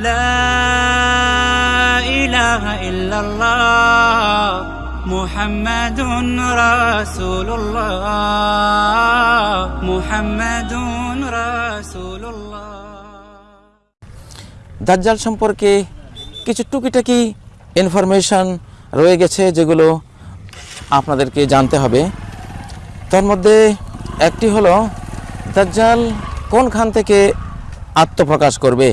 لا إله إلا الله محمد رسول الله محمد رسول الله দাজ্জাল সম্পর্কে কিছু টুকিটাকি ইনফরমেশন রয়ে গেছে যেগুলো আপনাদেরকে জানতে হবে তার মধ্যে একটি হলো দাজ্জাল কোনখান থেকে আত্মপ্রকাশ করবে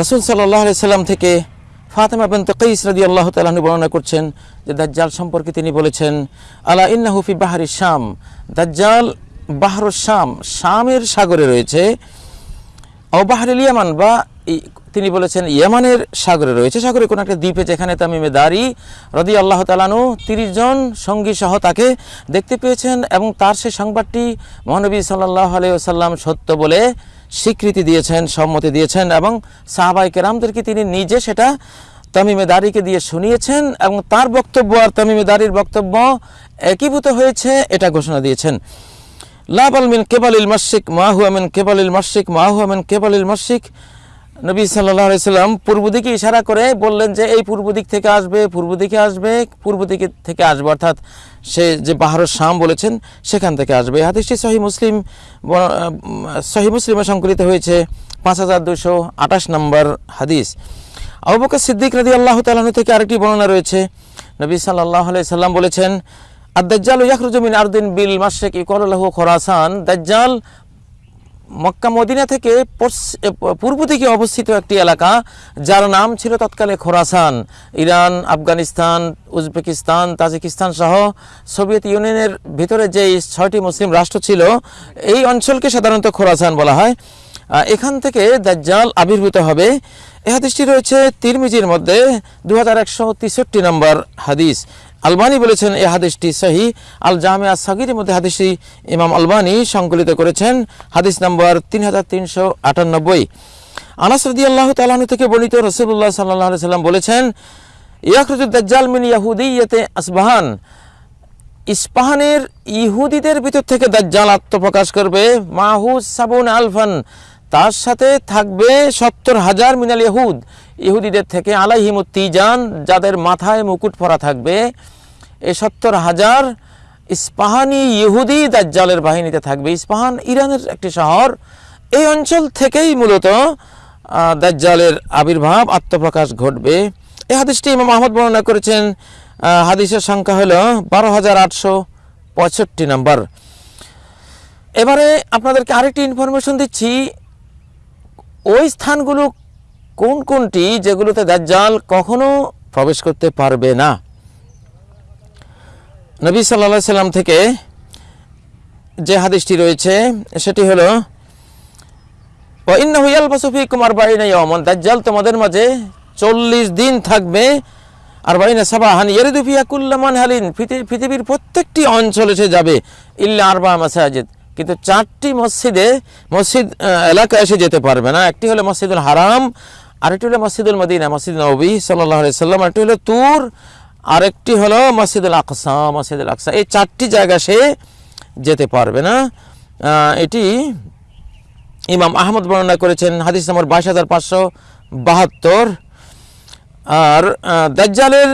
রসুল সাল্লাম থেকে ফাতেমা বিন তকঈস রাদি আল্লাহ তালাহনু বর্ণনা করছেন যে দাজ্জাল সম্পর্কে তিনি বলেছেন, আলা ইন্নাহুফি বাহারি শাম। দাজ্জাল বাহর শাম, শামের সাগরে রয়েছে। ও অবাহারিল ইয়ামান বা তিনি বলেছেন ইয়ামানের সাগরে রয়েছে। সাগরে কোনো একটা দ্বীপে যেখানে তামিমে দারি রদি আল্লাহ তালানু তিরিশ জন সঙ্গী সহ তাকে দেখতে পেয়েছেন এবং তার সেই সংবাদটি মহানবী সাল্লাহ আলাইসাল্লাম সত্য বলে স্বীকৃতি দিয়েছেন, সম্মতি দিয়েছেন এবং সাহাবাই কেরামদেরকে তিনি নিজে সেটা তামিমে দাঁড়িকে দিয়ে শুনিয়েছেন এবং তার বক্তব্য আর তামিমে দাঁড়ির বক্তব্য একীভূত হয়েছে, এটা ঘোষণা দিয়েছেন। লাবাল মিন কেবালিল মাসিক মাহহুয়মেন কেবাল ইল মাসিক মাহহুয়মেন কেবাল ইল মাসিক নবী সাল্লাহ সাল্লাম পূর্ব দিকে ইশারা করে বললেন যে, এই পূর্ব দিক থেকে আসবে, পূর্ব দিকে আসবে, পূর্ব দিকে থেকে আসবে। অর্থাৎ সে যে বাহারুর শাম বলেছেন, সেখান থেকে আসবে। হাদিসটি সহি মুসলিম সহি মুসলিমে সংকলিত হয়েছে পাঁচ হাজার দুশো আঠাশ নম্বর হাদিস। আবুবকর সিদ্দিক রাদি আল্লাহ তালাহু থেকে আরেকটি বর্ণনা রয়েছে। নবী সাল্লাহ সাল্লাম বলেছেন আর দাজ্জাল ইয়াখরুজু মিন আরদিন বিল মাশরিক ইকরালাহু খোরাসান। দাজ্জাল মক্কা মদিনা থেকে পূর্ব দিকে অবস্থিত একটি এলাকা, যার নাম ছিল তৎকালে Khorasan. Iran, Afghanistan, Uzbekistan, Tajikistan সহ সোভিয়েত ইউনিয়নের ভিতরে যে ছয়টি মুসলিম রাষ্ট্র ছিল, এই অঞ্চলকে সাধারণত খোরাসান বলা হয়। এখান থেকে দাজ্জাল আবির্ভূত হবে। এ হাদিসটি রয়েছে তিরমিজির মধ্যে দু হাজার একশো তেষট্টি নম্বর হাদিস। আলবানি বলেছেন এই হাদিসটি সহি। আল জামিয়া সাগিরের মধ্যে হাদিসটি ইমাম আলবানি সংকলিত করেছেন। হাদিস নম্বর তিন হাজার তিনশো আটানব্বই। আনাস রদি আল্লাহ তালাহু থেকে বর্ণিত রসুল্লাহ সাল্লাহ সাল্লাম বলেছেন ইয়াকরুজুদ দাজ্জাল ইয়াহুদি ইয়াহুদিয়তে আসবাহান। ইস্পাহানের ইহুদিদের ভিতর থেকে দাজ্জাল আত্মপ্রকাশ করবে। মাহুদ সাবুন আলফান। তার সাথে থাকবে সত্তর হাজার মিনাল ইহুদ। ইহুদিদের থেকে আলাইহিমুত তিজান, যাদের মাথায় মুকুট পরা থাকবে এই সত্তর হাজার ইস্পাহানি ইহুদি দাজ্জালের বাহিনীতে থাকবে। ইস্পাহান ইরানের একটি শহর। এই অঞ্চল থেকেই মূলত দাজ্জালের আবির্ভাব, আত্মপ্রকাশ ঘটবে। এই হাদিসটি ইমাম আহমদ বর্ণনা করেছেন হাদিসের সংখ্যা হলো বারো হাজার আটশো পঁয়ষট্টি নম্বর। এবারে আপনাদেরকে আরেকটি ইনফরমেশন দিচ্ছি ওই স্থানগুলো কোন কোনটি যেগুলোতে দাজ্জাল কখনো প্রবেশ করতে পারবে না? নবী সাল্লা সাল্লাম থেকে যে হাদিসটি রয়েছে, সেটি হলো ও ইন্নাহু ইয়ালবাসু ফীকুম আরবাঈনা ইয়াওমান দাজ্জাল তোমাদের মাঝে চল্লিশ দিন থাকবে। আর বাইনা সাবাহান ইয়ারিদু ফিয়া কুল্লামান হালিন পৃথিবীর প্রত্যেকটি অঞ্চলে সে যাবে। ইল্লা আরবা মাসাজিদ। কিন্তু চারটি মসজিদে মসজিদ আহ, এলাকায় এসে যেতে পারবে না। একটি হলো মসজিদুল হারাম আরেকটি হলো মসজিদুল মদিনা মসজিদ নবী সাল্লাহ সাল্লাম আরেকটি হলো তুর আরেকটি হলো মসজিদুল আকসা মসজিদুল আকসা। এই চারটি জায়গা সে যেতে পারবে না। এটি ইমাম আহমদ বর্ণনা করেছেন হাদিস নম্বর বাইশ হাজার পাঁচশো বাহাত্তর। আর দাজ্জালের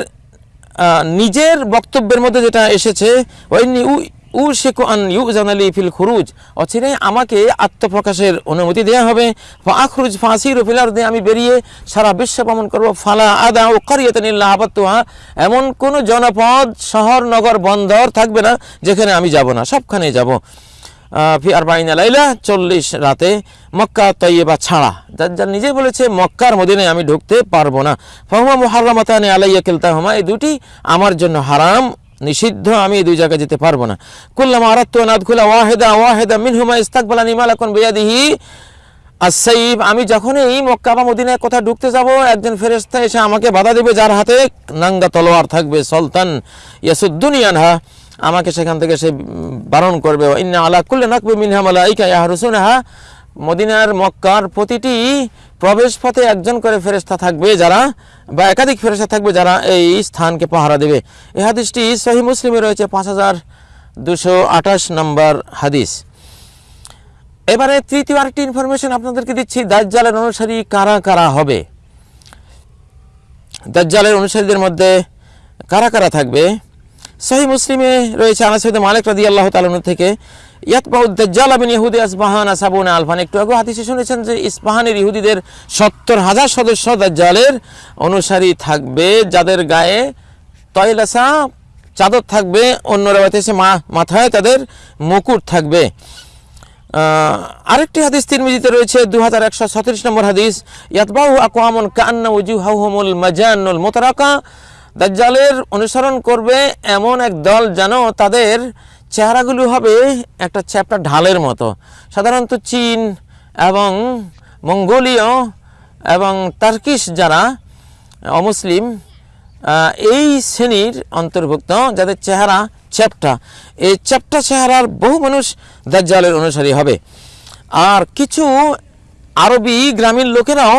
নিজের বক্তব্যের মধ্যে যেটা এসেছে ওয়াইন্নি উ উ শেখু আন ইউ জানালি ফিল খুরুজ। অচিরে আমাকে আত্মপ্রকাশের অনুমতি দেওয়া হবে। আখরুজ ফাঁসির ফিলার দিয়ে আমি বেরিয়ে সারা বিশ্ব ভ্রমণ করব। ফালা আদা ও কারিয়াতানিল্লাহ আবাত্তুহা এমন কোনো জনপদ, শহর, নগর, বন্দর থাকবে না, যেখানে আমি যাব না, সবখানে যাব। ফি আর বাইনা লাইলা, চল্লিশ রাতে মক্কা তৈবা ছাড়া। দাজ্জাল নিজে বলেছে, মক্কার মদিনে আমি ঢুকতে পারব না। ফহুমা মুহাররামাতানি আলাইয়া কিলতাহুমা, এই দুটি আমার জন্য হারাম। নিষিদ্ধ, আমি দুই জায়গায় যেতে পারব না। কুল্লামা আরাত্তু আন আদখুলা ওয়াহিদা ওয়াহিদা মিনহুমা ইস্তাকবালানি মালাকুন বিয়াদিহি। আসাইব আমি যখনই মক্কা বা মদিনায় কোথাও ঢুকতে যাব, একজন ফেরেশতা এসে আমাকে বাধা দেবে যার হাতে নাঙ্গা তলোয়ার থাকবে, সুলতান ইয়াসুদ্দুনিয়ানহা আমাকে সেখান থেকে সে বারণ করবে ইন্না আলা কুল্লে নাকবে মিনহা মালাইকা ইয়াহরুসুনহা। মদিনার মক্কার প্রতিটি প্রবেশ পথে একজন করে ফেরেশতা থাকবে যারা বা একাধিক ফেরেশতা থাকবে যারা এই স্থানকে পাহারা দেবে। এই হাদিসটি সহি মুসলিমে রয়েছে পাঁচ হাজার দুশো আঠাশ নম্বর হাদিস। এবারে তৃতীয় আরেকটি ইনফরমেশন আপনাদেরকে দিচ্ছি, দাজ্জালের অনুসারী কারা কারা হবে? দাজ্জালের অনুসারীদের মধ্যে কারা কারা থাকবে? সহি মুসলিমে রয়েছে আনাসিদ মালিক রাদি আল্লাহ তালন থেকে ইয়াতবাউ দাজ্জাল আবিন ইহুদি আসবাহান আসাবুনা আলফান। একটু আগে হাদিসে শুনেছেন যে ইস্পাহানের ইহুদিদের সত্তর হাজার সদস্য দাজ্জালের অনুসারী থাকবে, যাদের গায়ে তয়লাসা চাদর থাকবে, অন্য রেওয়াতে এসে মাথায় তাদের মুকুট থাকবে। আরেকটি হাদিস তিরমিজিতে রয়েছে দু হাজার একশো সতেরিশ নম্বর হাদিস ইয়াতবাহু আকওয়ামুন কান্না উজুহাহুমুল মাজানুল মোতারাকা। দাজ্জালের অনুসরণ করবে এমন এক দল যেন তাদের চেহারাগুলো হবে একটা চ্যাপ্টা ঢালের মতো। সাধারণত চীন এবং মঙ্গোলীয় এবং টার্কিশ যারা অমুসলিম এই শ্রেণির অন্তর্ভুক্ত, যাদের চেহারা চ্যাপ্টা। এই চ্যাপ্টা চেহারার বহু মানুষ দাজ্জালের অনুসারী হবে। আর কিছু আরবি গ্রামীণ লোকেরাও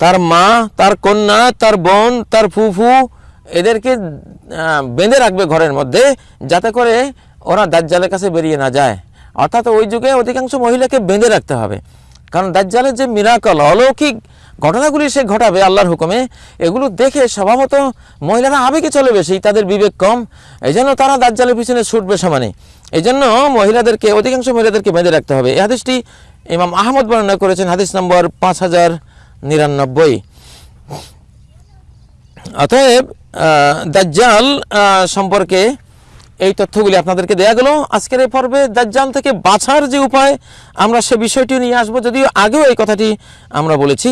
তার মা, তার কন্যা, তার বোন, তার ফুফু এদেরকে বেঁধে রাখবে ঘরের মধ্যে যাতে করে ওরা দাজ্জালের কাছে বেরিয়ে না যায়। অর্থাৎ ওই যুগে অধিকাংশ মহিলাকে বেঁধে রাখতে হবে। কারণ দাজ্জালের যে মিরাকল, অলৌকিক ঘটনাগুলি সে ঘটাবে আল্লাহর হুকুমে, এগুলো দেখে স্বভাবত মহিলারা আবেগে চলে বেশি, তাদের বিবেক কম। এই জন্য তারা দাজ্জালের পিছনে ছুটবে সমানে। এই জন্য মহিলাদেরকে, অধিকাংশ মহিলাদেরকে বেঁধে রাখতে হবে। এই হাদিসটি ইমাম আহমদ বর্ণনা করেছেন, হাদিস নম্বর পাঁচ হাজার নিরানব্বই। অতএব দাজ্জাল সম্পর্কে এই তথ্যগুলি আপনাদেরকে দেয়া গেল। আজকের এই পর্বে দাজ্জাল থেকে বাঁচার যে উপায়, আমরা সে বিষয়টি নিয়ে আসব। যদিও আগেও এই কথাটি আমরা বলেছি,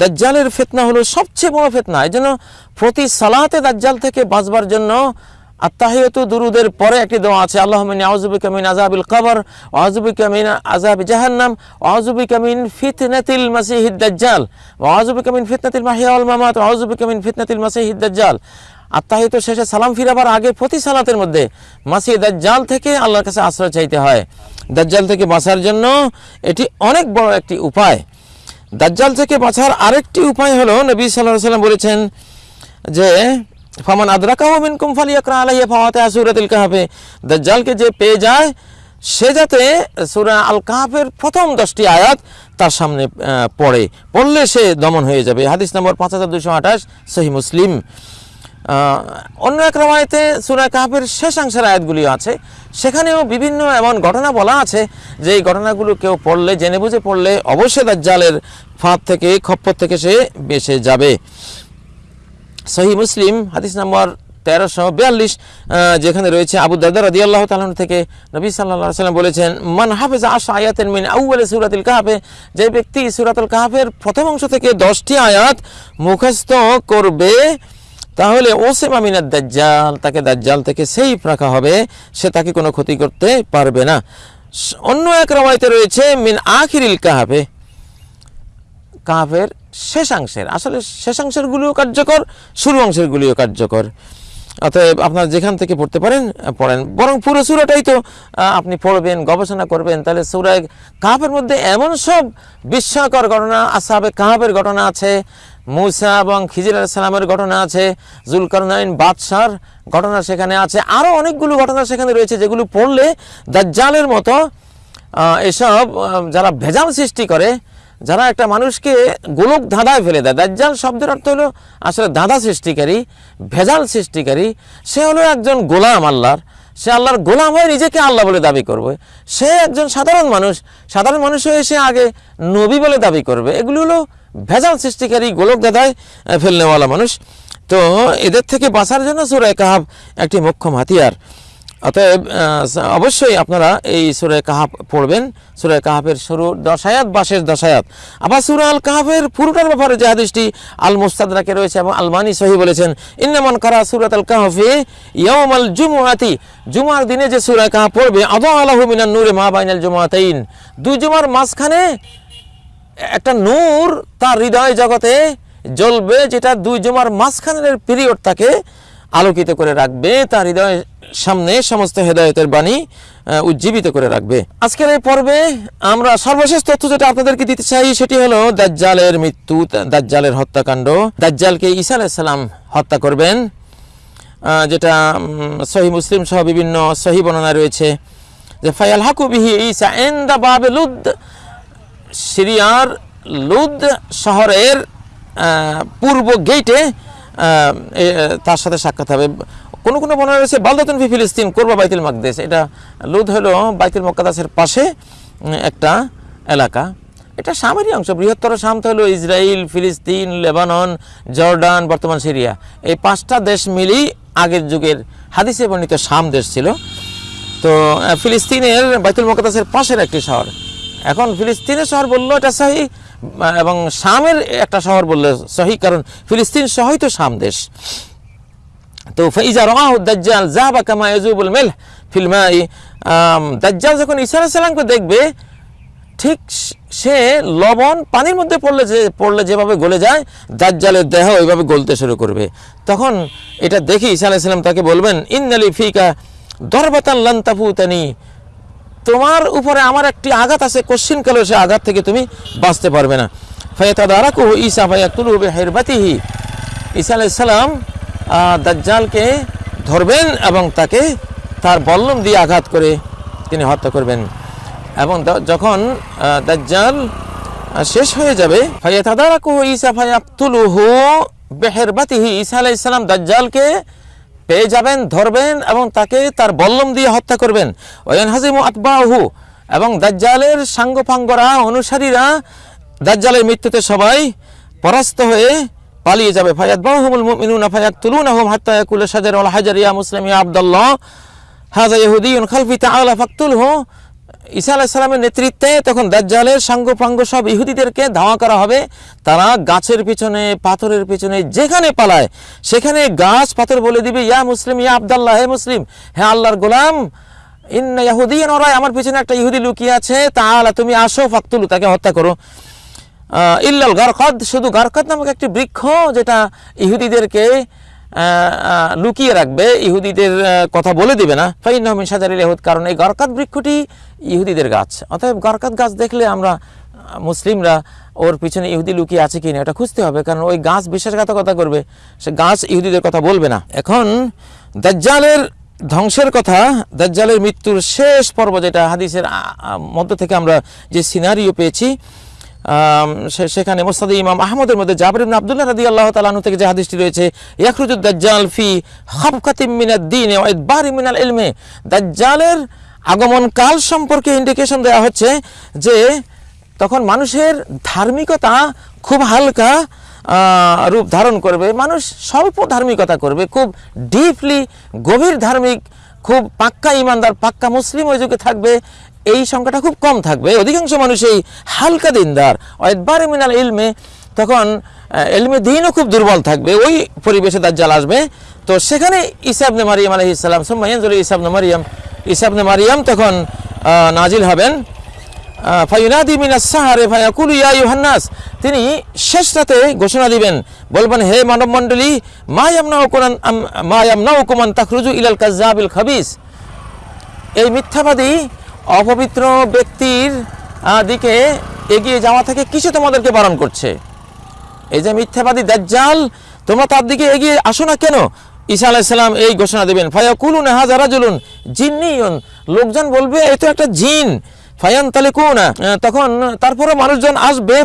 দাজ্জালের ফেতনা হলো সবচেয়ে বড় ফেতনা। এই জন্য প্রতি সালাতে দাজ্জাল থেকে বাঁচবার জন্য আত্মাহিয়তু দুরুদের পরে একটি দোয়া আছে আল্লাহ মিন আউযুবিকা মিন আযাবিল কবর, ওয়া আউযুবিকা মিন আযাবি জাহান্নাম, ওয়া আউযুবিকা মিন ফিতনাতিল মাসিহিদ দাজ্জাল, ওয়া আউযুবিকা মিন ফিতনাতিল মাহিয়া ওয়াল মামাত, ওয়া আউযুবিকা মিন ফিতনাতিল মাসিহিদ দাজ্জাল। আত্মাহিত শেষে সালাম ফিরাবার আগে প্রতি সালাতের মধ্যে মাসি দাজ্জাল থেকে আল্লাহর কাছে আশ্রয় চাইতে হয়। দাজ্জাল থেকে বাঁচার জন্য এটি অনেক বড় একটি উপায়। দাজ্জাল থেকে বাঁচার আরেকটি উপায় হলো নবী সাল্লাহ সাল্লাম বলেছেন যে ফামান আদরাকাহু মিনকুম ফালিয়াকরা আলাইহি ফাওয়াতিহা সূরাতুল কাহফে দাজ্জালকে যে পেয়ে যায়, সে যাতে সূরা আল কাহফের প্রথম দশটি আয়াত তার সামনে পড়ে। পড়লে সে দমন হয়ে যাবে। হাদিস নম্বর পাঁচ হাজার দুশো আঠাশ, সহি মুসলিম। অন্য এক রামায়তে সূরা কাহফের শেষাংশের আয়াতগুলি আছে। সেখানেও বিভিন্ন এমন ঘটনা বলা আছে যে এই ঘটনাগুলো কেউ পড়লে, জেনে বুঝে পড়লে অবশ্যই দাজ্জালের ফাঁদ থেকে, খপ্পর থেকে সে বেঁচে যাবে। সহি মুসলিম, হাদিস নম্বর তেরোশো বিয়াল্লিশ যেখানে রয়েছে আবু দাদা রাদি আল্লাহ তালন থেকে নবী সাল্লাহ সাল্লাম বলেছেন, মান হাফেজ আশা আয়াতের মিন আউ্বালে সুরাতুল কাহাফে যে ব্যক্তি সুরাতুল কাহাফের প্রথম অংশ থেকে দশটি আয়াত মুখস্থ করবে, তাহলে ওসেম আমিনার দাজ্জাল, তাকে দাজ্জাল থেকে সেই রাখা হবে, সে তাকে কোনো ক্ষতি করতে পারবে না। অন্য এক রমাইতে রয়েছে, মিন আখিরিল কাহাফে কাহাফের শেষাংশের, আসলে শেষাংশেরগুলিও কার্যকর শুরু অংশেরগুলিও কার্যকর। অতএব আপনারা যেখান থেকে পড়তে পারেন পড়েন। বরং পুরো সুরাটাই তো আপনি পড়বেন, গবেষণা করবেন, তাহলে সুরায় কাহাফের মধ্যে এমন সব বিস্ময়কর ঘটনা আসাবে কাহাফের ঘটনা আছে, মুসা এবং খিজির সালামের ঘটনা আছে, জুলকারনাইন বাদশার ঘটনা সেখানে আছে আরও অনেকগুলো ঘটনা সেখানে রয়েছে যেগুলো পড়লে দাজ্জালের মতো এসব যারা ভেজাল সৃষ্টি করে যারা একটা মানুষকে গোলক ধাঁধায় ফেলে দেয় দাজ্জাল শব্দের অর্থ হলো আসলে ধাঁধা সৃষ্টিকারী ভেজাল সৃষ্টিকারী। সে হলো একজন গোলাম আল্লাহর। সে আল্লাহর গোলাম হয়ে নিজেকে আল্লাহ বলে দাবি করবে। সে একজন সাধারণ মানুষ। সাধারণ মানুষ হয়ে সে আগে নবী বলে দাবি করবে। এগুলো হলো ভেজাল সৃষ্টিকারী গোলক আহ, ফেলনেওয়ালা মানুষ। তো এদের থেকে বাঁচার জন্য সুরায় কাহাব একটি মোক্ষম হাতিয়ার। অতএব অবশ্যই আপনারা এই সুরে কাহাব পড়বেন। সুরে কাহাবের শুরু দশায়াত বা শেষ দশায়াত। আবার সুরা আল কাহাবের পুরোটার ব্যাপারে যে হাদিসটি আল মুস্তাদরাকে রয়েছে এবং আলমানি সহি বলেছেন, ইন্নামান কারা সুরাত আল কাহাফে ইয়ম আল জুমুয়াতি জুমার দিনে যে সুরা কাহাব পড়বে, আদা আলাহু মিনান নূরে মা বাইনাল জুমাতাইন দুই জুমার মাঝখানে একটা নূর তার হৃদয় জগতে জ্বলবে, যেটা দুই জুমার মাঝখানের পিরিয়ড তাকে আলোকিত করে রাখবে, তার হৃদয় সামনে সমস্ত হেদায়তের বাণী উজ্জীবিত করে রাখবে। আজকের এই পর্বে আমরা সর্বশেষ তথ্য যেটা আপনাদেরকে দিতে চাই, সেটি হলো দাজ্জালের মৃত্যু, দাজ্জালের হত্যাকাণ্ড। দাজ্জালকে ঈসা আলাইসাল্লাম হত্যা করবেন যেটা সহি মুসলিম সহ বিভিন্ন সহি বর্ণনা রয়েছে যে, ফায়াল হাকু বিহি ঈসা এন্দা বাবে লুদ, সিরিয়ার লুদ শহরের পূর্ব গেটে তার সাথে সাক্ষাৎ হবে। কোন কোনো বর্ণনা রয়েছে, বালদাতুন ফি ফিলিস্তিন, কোরবা বাইতুল মাকদেশ। এটা লুদ হলো বাইতুল মক্কাদাসের পাশে একটা এলাকা। এটা শামেরই অংশ, বৃহত্তর শাম তো হলো ইসরায়েল ফিলিস্তিন, লেবানন, জর্ডান, বর্তমান সিরিয়া। এই পাঁচটা দেশ মিলেই আগের যুগের হাদিসে বর্ণিত শাম দেশ ছিল। তো ফিলিস্তিনের বাইতুল মোকাদ্দাসের পাশের একটি শহর। এখন ফিলিস্তিনের শহর বলল এটা সহি এবং শামের একটা শহর বললে সহি, কারণ ফিলিস্তিন সহই তো শাম দেশ। তো ফাইজা রাহু দাজ্জাল যাবা কামা ইয়াজুবুল মিলহ ফিল মাই। দাজ্জাল যখন আলাইহিস সালামকে দেখবে, ঠিক সে লবণ পানির মধ্যে পড়লে যে, পড়লে যেভাবে গলে যায়, দাজ্জালের দেহ ওইভাবে গলতে শুরু করবে। তখন এটা দেখি ঈসা আলাইহিস সালাম তাকে বলবেন, ইন্নালি ফিকা দরবাতান লান তাফুতানি। তোমার উপরে আমার একটি আঘাত আছে কোশ্চিন কালো সে আঘাত থেকে তুমি বাঁচতে পারবে না। ফায়াতাদারাকু ঈসা ফায়াকুলু বিহিরবাতিহি। ঈসা আলাইহিস সালাম আহ, দাজ্জালকে ধরবেন এবং তাকে তার বল্লম দিয়ে আঘাত করে তিনি হত্যা করবেন। এবং যখন দাজ্জাল শেষ হয়ে যাবে ফায়াতাদারাকু ঈসা ফায়াকতুলুহু বিহিরবাতিহি। ঈসা আলাইহিস সালাম দাজ্জালকে পেয়ে যাবেন, ধরবেন এবং তাকে তার বল্লম দিয়ে হত্যা করবেন। ওয়ান হাজিমু আতবাহু এবং দাজ্জালের সাঙ্গপাঙ্গরা অনুসারীরা দাজ্জালের মৃত্যুতে সবাই পরাস্ত হয়ে পালিয়ে যাবে। ফায়াত বাহুমুল মুমিনুনা ফায়াকতুলুনাহুম হাত্তা ইয়াকুল সাজার আল হাজার ইয়া মুসলিম ইয়া আব্দুল্লাহ। হাযা ইহুদিয়ুন খালফি তাআলা ফাকতুলহু ঈসা আলাইহিস সালামের নেতৃত্বে তখন দাজ্জালের সাঙ্গপাঙ্গ সব ইহুদিদেরকে ধাওয়া করা হবে। তারা গাছের পিছনে, পাথরের পিছনে, যেখানে পালায়, সেখানে গাছ পাথর বলে দিবে, ইয়া মুসলিম, ইয়া আব্দাল্লাহ, হে মুসলিম, হে আল্লাহর গোলাম, ইন্না ইয়াহুদিয়ান ওরাই আমার পিছনে একটা ইহুদি লুকিয়ে আছে, তাআলা তুমি আসো, ফাকতুলু, তাকে হত্যা করো। ইল্লাল গারকাদ, শুধু গারকাদ নামক একটি বৃক্ষ যেটা ইহুদিদেরকে লুকিয়ে রাখবে, ইহুদিদের কথা বলে দিবে না। ফাইন সাজারিল ইহুদ, কারণ এই গারকাত বৃক্ষটি ইহুদিদের গাছ। অতএব গারকাত গাছ দেখলে আমরা মুসলিমরা ওর পিছনে ইহুদি লুকিয়ে আছে কিনা এটা খুঁজতে হবে, কারণ ওই গাছ বিশ্বাসঘাতকতা করবে। সে গাছ ইহুদিদের কথা বলবে না। এখন দাজ্জালের ধ্বংসের কথা, দাজ্জালের মৃত্যুর শেষ পর্ব যেটা হাদিসের মধ্য থেকে আমরা যে সিনারিও পেয়েছি সেখানে মোস্তাদ ইমাম আহমদের মধ্যে জাবির ইবনে আব্দুল্লাহ রাদিয়াল্লাহু তাআলা আনহু থেকে যে হাদিসটি রয়েছে ইয়াখরুজুদ দাজ্জাল ফি খাবকাতিম মিনাদ দ্বীন ওয়া ইদবারি মিনাল ইলমে। দাজ্জালের আগমন কাল সম্পর্কে ইন্ডিকেশন দেওয়া হচ্ছে যে তখন মানুষের ধার্মিকতা খুব হালকা রূপ ধারণ করবে। মানুষ স্বল্প ধার্মিকতা করবে, খুব ডিপলি গভীর ধার্মিক খুব পাক্কা ইমানদার, পাক্কা মুসলিম ওই যুগে থাকবে, এই সংখ্যাটা খুব কম থাকবে। অধিকাংশ মানুষ এই হালকা দিনদার। একবারে মিনাল ইলমে তখন এলমে দিনও খুব দুর্বল থাকবে, ওই পরিবেশে তার দাজ্জাল আসবে। তো সেখানে ইসাবনে মারিয়াম আলহিসাম সোম্মাইয়ানজুল ইসাবনে মারিয়াম ইসাবনে মারিয়াম তখন নাজিল হবেন। ফাইনাদি মিনাস সাহারে ফায়াকুলু ইয়া ইউহান্নাস তিনি শেষ রাতে ঘোষণা দিবেন, বলবেন, হে মানব মণ্ডলী, মা ইয়ামনাউ কুরান মা ইয়ামনাউ কুমান তাখরুজু ইলাল কাজ্জাবিল খাবিস। এই মিথ্যাবাদী, অপবিত্র ব্যক্তির দিকে এগিয়ে যাওয়া থেকে কিছু তোমাদেরকে বারণ করছে। এই যে মিথ্যাবাদী দাজ্জাল, তোমরা তার দিকে এগিয়ে আসো না কেন? ঈসা আলাইসাল্লাম এই ঘোষণা দেবেন, ফায়াকুলুন হাজারা জুলুন জিন্নিয়ন। লোকজন বলবে এই তো একটা জিন ফায়ান তখন তারপরে মানুষজন আসবে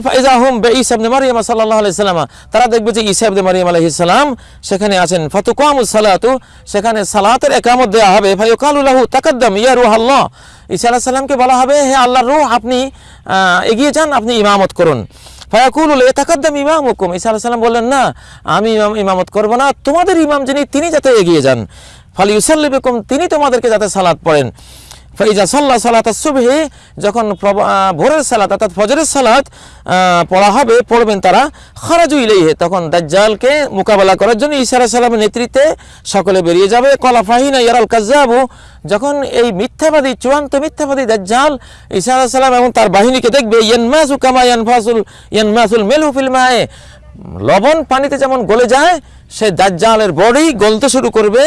তারা দেখবে যে ইবনে মারিয়াম আলাইহিস সালাম সেখানে আছেন। ফাতুকামুস সালাতু, সেখানে সালাতের একামত দেওয়া হবে। ফায়ুকালু লাহু তাকাদ্দাম, ইয়া রূহাল্লাহ ঈসা আলাইহিস সালামকে বলা হবে, হে আল্লাহ রূহ, আপনি এগিয়ে যান, আপনি ইমামত করুন। ঈসা আলাইহিস সালাম বললেন, না, আমি ইমাম, ইমামত করব না। তোমাদের ইমাম যিনি, তিনি যাতে এগিয়ে যান। ফালি ইউসাল্লিবিকুম তিনি তোমাদেরকে যাতে সালাত পড়েন। ফাইজা সাল্লাহ সালাত সুবহি যখন ভোরের সালাত, অর্থাৎ ফজরের সালাত পড়া হবে, পড়বেন তারা খরাজু ইলাইহে, তখন দাজ্জালকে মোকাবেলা করার জন্য আলাইহিস সালামের নেতৃত্বে সকলে বেরিয়ে যাবে। কলা ফাহিনা ইয়ারাল কাজ্জাবু, যখন এই মিথ্যাবাদী, চূড়ান্ত মিথ্যাবাদী দাজ্জাল আলাইহিস সালাম এবং তার বাহিনীকে দেখবে, ইয়ানমাসু কামা ইয়ানফাসুল, ইয়ানমাসুল মেলহু ফিল মায়ে। লবণ পানিতে যেমন গলে যায়, সে দাজ্জালের বডি গলতে শুরু করবে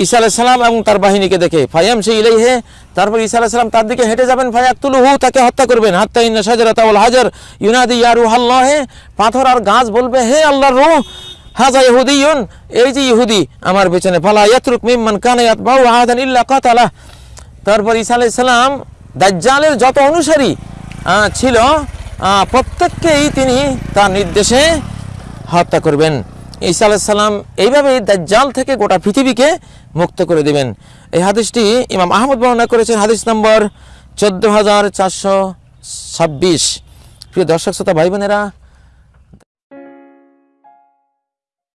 ঈসা আলাইহিস সালাম এবং তার বাহিনীকে দেখে ফায়াম সে ইলাই হে তারপর ঈসা আলাইহিস সালাম তার দিকে হেঁটে যাবেন, ফায়াকতুলহু, তাকে হত্যা করবেন। হাত্তা ইন্না শাজারাতা ওয়াল হাজার, ইউনাদি ইয়া হে পাথর আর গাছ বলবে, হে আল্লাহর রূহ, হাজা ইহুদিয়ুন, এই যে ইহুদি আমার পেছনে, ফালা ইয়াতরুক মিম্মান কানা ইয়াতবাউ আহাদান ইল্লা কাতালা তারপর ঈসা আলাইহিস দাজ্জালের যত অনুসারী ছিল প্রত্যেককেই তিনি তার নির্দেশে হত্যা করবেন। ঈসা আলাইহিস সালাম এইভাবে দাজ্জাল থেকে গোটা পৃথিবীকে মুক্ত করে দিবেন। এই হাদিসটি ইমাম আহমদ বর্ণনা করেছেন, হাদিস নম্বর চোদ্দ হাজার চারশো ছাব্বিশ। প্রিয় দর্শক, শ্রোতা ভাই বোনেরা